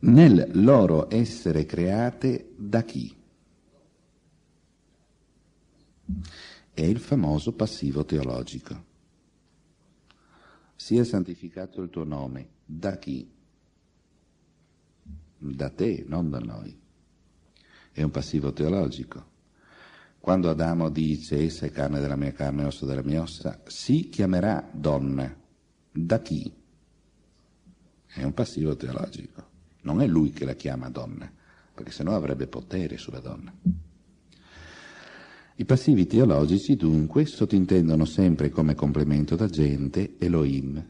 nel loro essere create da chi? È il famoso passivo teologico. Sia santificato il tuo nome, da chi? Da te, non da noi. È un passivo teologico. Quando Adamo dice essa è carne della mia carne osso della mia ossa, si chiamerà donna. Da chi? È un passivo teologico. Non è lui che la chiama donna, perché sennò avrebbe potere sulla donna. I passivi teologici dunque sottintendono sempre come complemento d'agente Elohim,